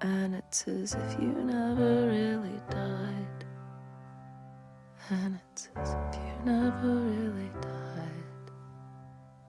And it's as if you never really died. And it's as if you never really.